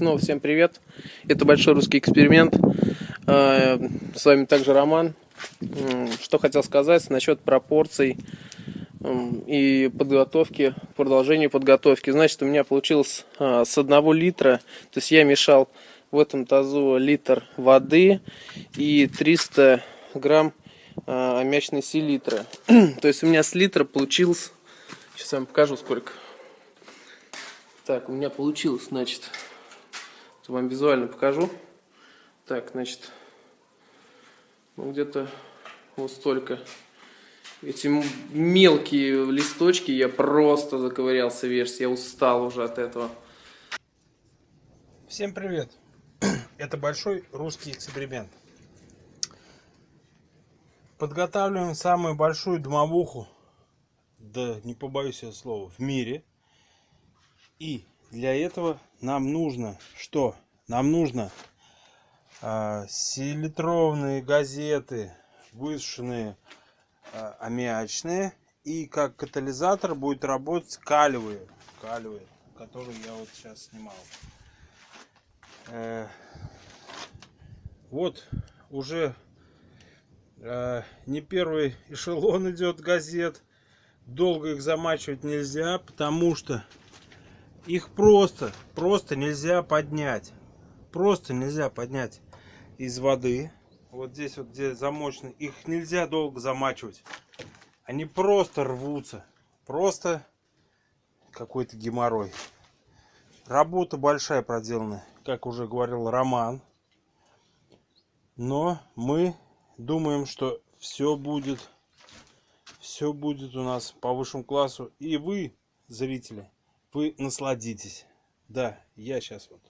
снова всем привет. Это большой русский эксперимент. Э, с вами также Роман. Что хотел сказать насчет пропорций и подготовки, продолжения подготовки. Значит, у меня получилось а, с одного литра, то есть я мешал в этом тазу литр воды и 300 грамм а, аммиачной селитры. то есть у меня с литра получилось, сейчас я вам покажу сколько. Так, у меня получилось, значит, вам визуально покажу. Так, значит, ну где-то вот столько. Эти мелкие листочки, я просто заковырялся вверх, я устал уже от этого. Всем привет! Это большой русский эксперимент. Подготавливаем самую большую домовуху, да не побоюсь я слова, в мире. И для этого нам нужно что? Нам нужно а, селитровные газеты, высушенные а, аммиачные. И как катализатор будет работать калиевые, калиевые, которые я вот сейчас снимал. Э, вот уже э, не первый эшелон идет газет. Долго их замачивать нельзя, потому что их просто, просто нельзя поднять. Просто нельзя поднять из воды. Вот здесь вот, где замочены. Их нельзя долго замачивать. Они просто рвутся. Просто какой-то геморрой. Работа большая проделана, как уже говорил Роман. Но мы думаем, что все будет, все будет у нас по высшему классу. И вы, зрители, вы насладитесь. Да, я сейчас вот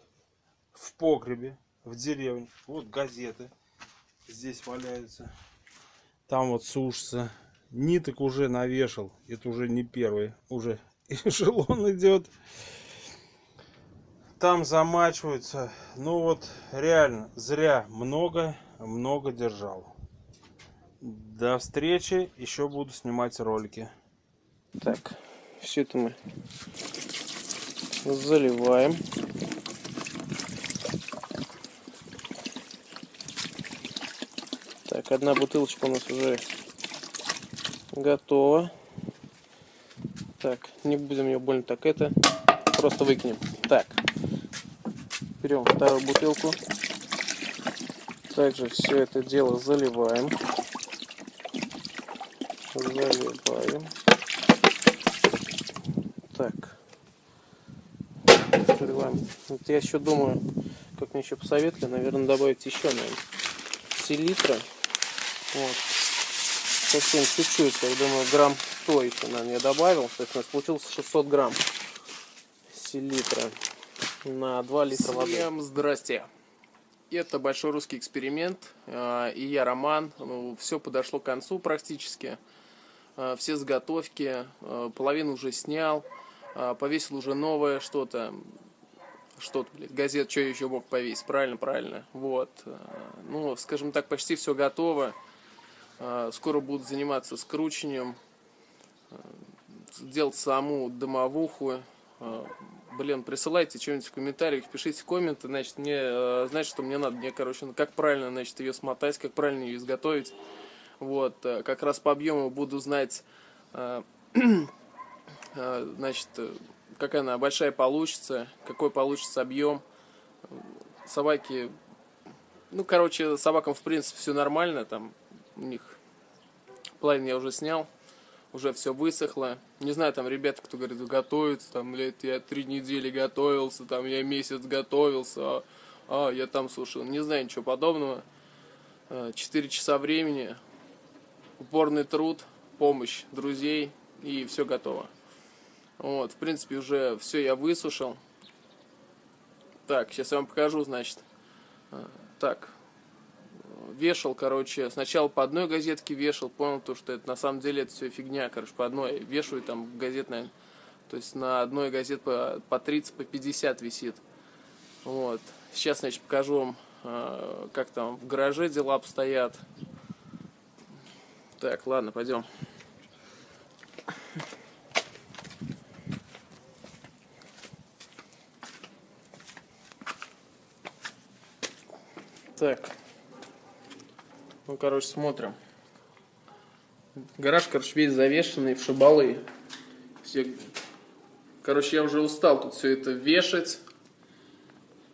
в погребе, в деревне. Вот газеты здесь валяются. Там вот сушится. Ниток уже навешал. Это уже не первый. Уже эшелон идет. Там замачиваются. Ну вот реально зря много, много держал. До встречи. Еще буду снимать ролики. Так, все это мы заливаем. Так, одна бутылочка у нас уже готова. Так, не будем ее больно так это, просто выкинем. Так, берем вторую бутылку. Также все это дело заливаем. Заливаем. Так открываем. Вот я еще думаю, как мне еще посоветовали, наверное, добавить еще, наверное, селитра. Вот. Совсем чуть-чуть, я думаю, грамм 100 еще, наверное, я добавил. То есть у нас получилось 600 грамм селитра на 2 литра воды. Всем здрасте! Это большой русский эксперимент, а, и я Роман. Ну, все подошло к концу практически. А, все заготовки, а, половину уже снял, повесил уже новое что-то что-то, блядь, газет, что еще мог повесить, правильно, правильно, вот, э, ну, скажем так, почти все готово, э, скоро буду заниматься скручиванием, делать саму домовуху, блин, присылайте что-нибудь в комментариях, пишите комменты, значит, мне, значит, что мне надо, мне, короче, ну, как правильно, значит, ее смотать, как правильно ее изготовить, вот, как раз по объему буду знать, значит, какая она большая получится, какой получится объем. Собаки, ну, короче, собакам, в принципе, все нормально, там, у них плайн я уже снял, уже все высохло. Не знаю, там, ребята, кто говорит, готовится, там, блядь, я три недели готовился, там, я месяц готовился, а, а я там слушал, не знаю ничего подобного. А, четыре часа времени, упорный труд, помощь друзей, и все готово. Вот, в принципе, уже все я высушил. Так, сейчас я вам покажу, значит. А, так, вешал, короче, сначала по одной газетке вешал, понял то, что это на самом деле это все фигня, короче, по одной. Вешаю там газет, наверное, то есть на одной газет по, по 30, по 50 висит. Вот. Сейчас, значит, покажу вам, а, как там в гараже дела обстоят. Так, ладно, пойдем. Так. Ну, короче, смотрим. Гараж, короче, весь завешенный в шибалы. Все... Короче, я уже устал тут все это вешать.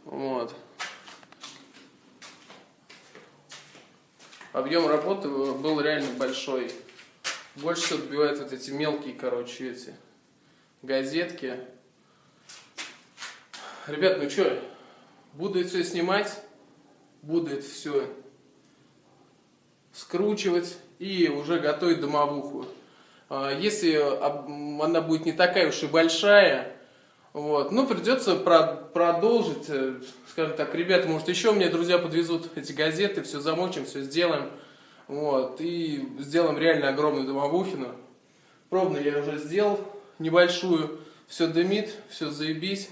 Вот. Объем работы был реально большой. Больше всего отбивают вот эти мелкие, короче, эти газетки. Ребят, ну что, буду все снимать, буду это все скручивать и уже готовить домовуху. А, если она будет не такая уж и большая, вот, ну придется продолжить, э, скажем так, ребята, может еще мне друзья подвезут эти газеты, все замочим, все сделаем, вот, и сделаем реально огромную домовухину. Пробно я уже сделал небольшую, все дымит, все заебись.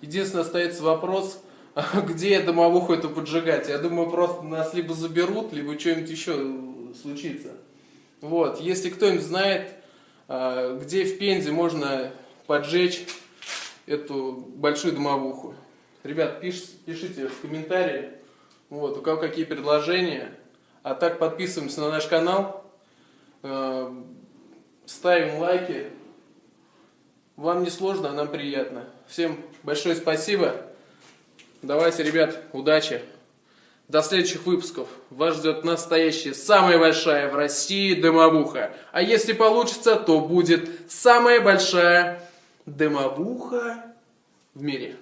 Единственное, остается вопрос, где домовуху эту поджигать. Я думаю, просто нас либо заберут, либо что-нибудь еще случится. Вот, если кто-нибудь знает, а, где в Пензе можно поджечь эту большую домовуху. Ребят, пиш, пишите в комментарии, вот, у кого какие предложения. А так подписываемся на наш канал, а, ставим лайки. Вам не сложно, а нам приятно. Всем большое спасибо. Давайте, ребят, удачи. До следующих выпусков. Вас ждет настоящая, самая большая в России дымовуха. А если получится, то будет самая большая дымовуха в мире.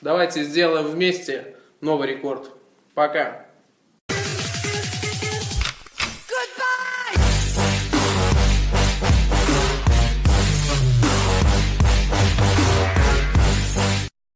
Давайте сделаем вместе новый рекорд. Пока.